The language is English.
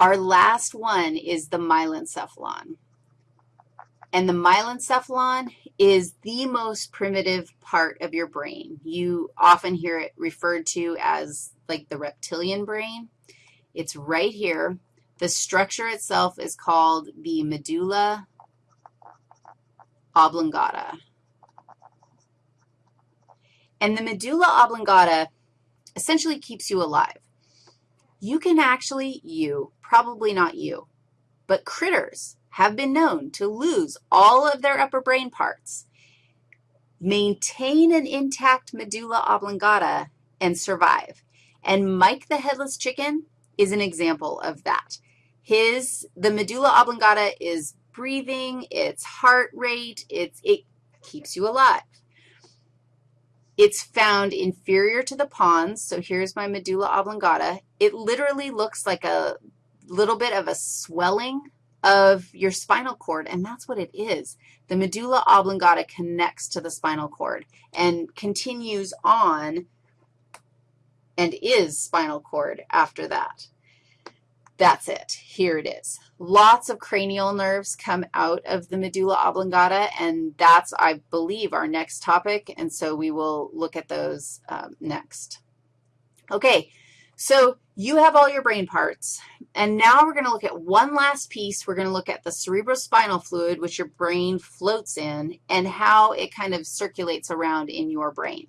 Our last one is the myelencephalon. And the myelencephalon is the most primitive part of your brain. You often hear it referred to as like the reptilian brain. It's right here. The structure itself is called the medulla oblongata. And the medulla oblongata essentially keeps you alive. You can actually, you, probably not you, but critters have been known to lose all of their upper brain parts, maintain an intact medulla oblongata, and survive. And Mike the headless chicken is an example of that. His, the medulla oblongata is breathing, its heart rate, it's, it keeps you alive. It's found inferior to the pons, so here's my medulla oblongata. It literally looks like a little bit of a swelling of your spinal cord, and that's what it is. The medulla oblongata connects to the spinal cord and continues on and is spinal cord after that. That's it. Here it is. Lots of cranial nerves come out of the medulla oblongata, and that's, I believe, our next topic, and so we will look at those um, next. Okay, so you have all your brain parts, and now we're going to look at one last piece. We're going to look at the cerebrospinal fluid, which your brain floats in, and how it kind of circulates around in your brain.